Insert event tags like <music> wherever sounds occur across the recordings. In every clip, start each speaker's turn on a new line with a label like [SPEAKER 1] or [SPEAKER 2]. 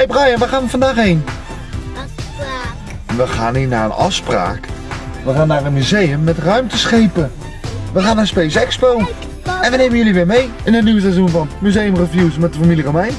[SPEAKER 1] hey Brian, waar gaan we vandaag heen?
[SPEAKER 2] Afspraak.
[SPEAKER 1] We gaan niet naar een afspraak. We gaan naar een museum met ruimteschepen. We gaan naar Space Expo. En we nemen jullie weer mee in een nieuw seizoen van Museum Reviews met de familie Romein.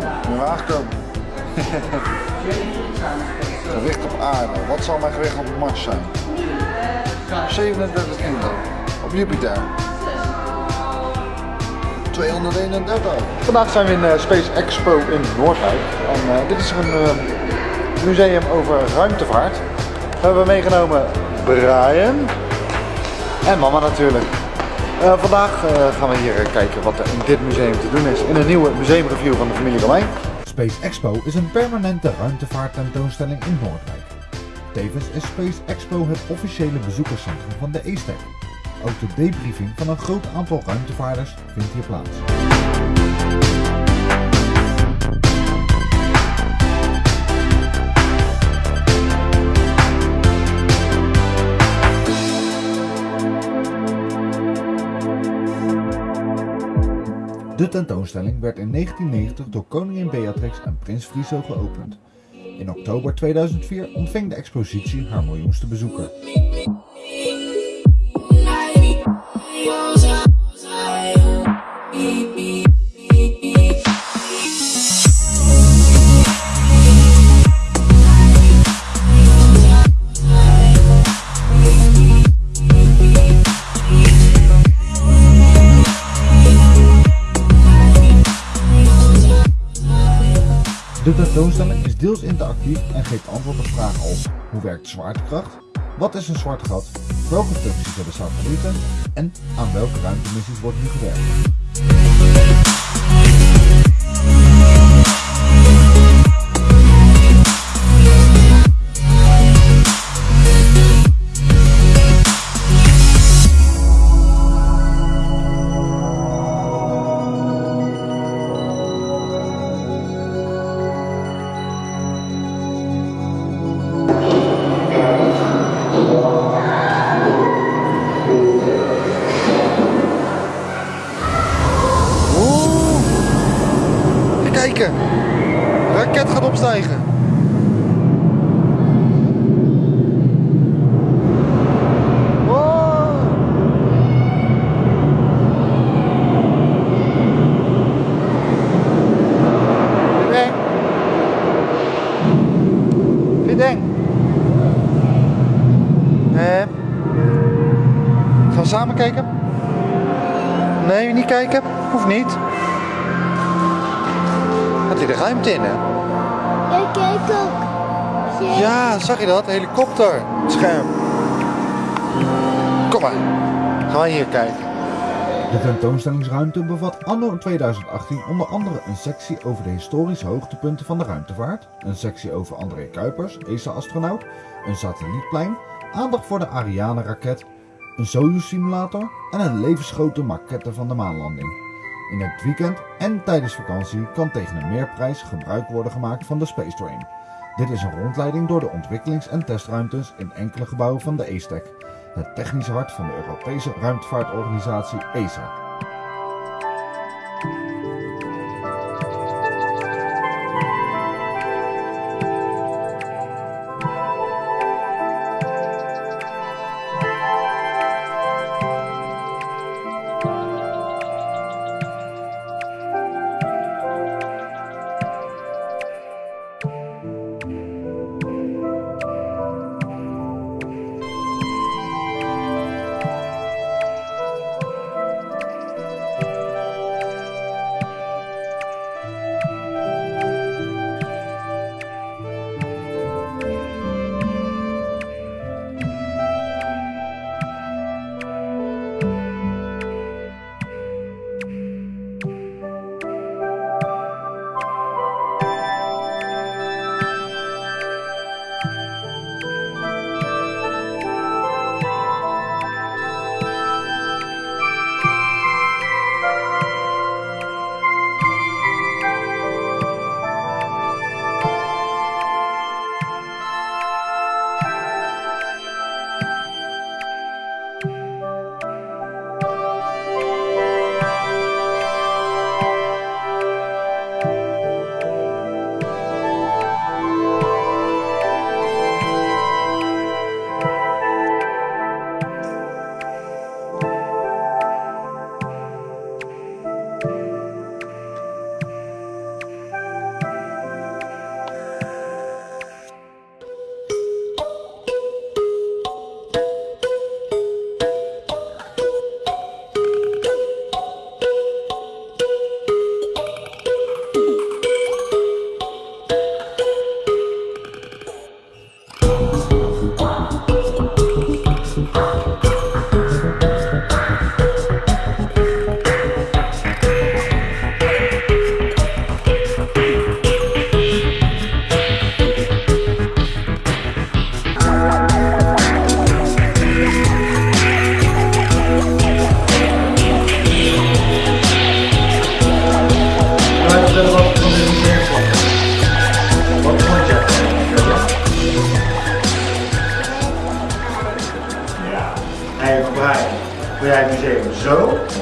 [SPEAKER 1] Zo, nu. <laughs> Gewicht op aarde. Wat zal mijn gewicht op Mars zijn? 37 kilo. Op Jupiter. 231. Vandaag zijn we in eh, Space Expo in Noordwijk. En eh, dit is een eh, museum over ruimtevaart. We hebben meegenomen Brian en mama natuurlijk. Eh, vandaag eh, gaan we hier kijken wat er in dit museum te doen is. In een nieuwe museumreview van de familie Romein. Space Expo is een permanente ruimtevaarttentoonstelling in Noordwijk. Tevens is Space Expo het officiële bezoekerscentrum van de ESTEC. Ook de debriefing van een groot aantal ruimtevaarders vindt hier plaats. De tentoonstelling werd in 1990 door koningin Beatrix en prins Friso geopend. In oktober 2004 ontving de expositie haar miljoenste bezoeker. De tentoonstelling is deels interactief en geeft antwoord op vragen als hoe werkt zwaartekracht, wat is een zwart gat, welke functies hebben satellieten? En aan welke ruimtemissies wordt nu gewerkt. Samen kijken? Nee, niet kijken. Hoeft niet. Gaat hier de ruimte in, hè?
[SPEAKER 2] Ik kijk ook.
[SPEAKER 1] Ja, zag je dat? Helikopter. Scherm. Kom maar. Gaan wij hier kijken. De tentoonstellingsruimte bevat anno 2018 onder andere een sectie over de historische hoogtepunten van de ruimtevaart, een sectie over André Kuipers, ESA-astronaut, een satellietplein, aandacht voor de Ariane-raket, een Soyuz-simulator en een levensgrote maquette van de maanlanding. In het weekend en tijdens vakantie kan tegen een meerprijs gebruik worden gemaakt van de Space Train. Dit is een rondleiding door de ontwikkelings- en testruimtes in enkele gebouwen van de ESTEC, het technische hart van de Europese ruimtevaartorganisatie ESA.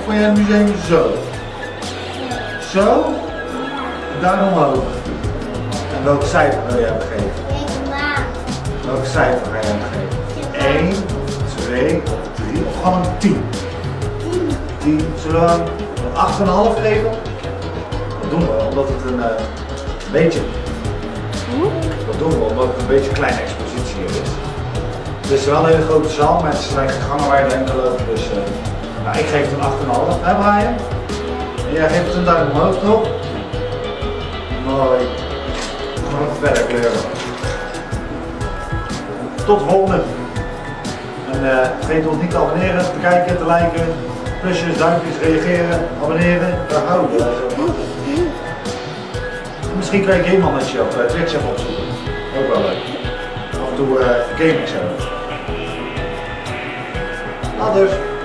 [SPEAKER 1] Vond jij het museum zo? Zo? Duim omhoog. En welk cijfer wil jij hem geven?
[SPEAKER 2] Ik maak.
[SPEAKER 1] Welk cijfer ga je hem geven? 1, 2, 3 of gewoon een 10? 10. Zullen we hem een 8,5 geven? Dat doen we omdat het een eh, beetje. Dat doen we omdat het een beetje een kleine expositie is. Het is wel een hele grote zaal, het zijn gangen waar je doorheen kan lopen. Dus eh, nou, ik geef het een 8,5. Hè Brian? En jij geeft het een duim omhoog toch? Mooi. Gewoon verder kleuren. Tot de volgende. En eh, vergeet ons niet te abonneren, te kijken, te liken. Plusjes, duimpjes, reageren, abonneren. Daar houden we. Misschien kan je Game Mannetje op eh, Twitch even opzoeken. Ook wel leuk. Af en toe uh, game ik zo. Later.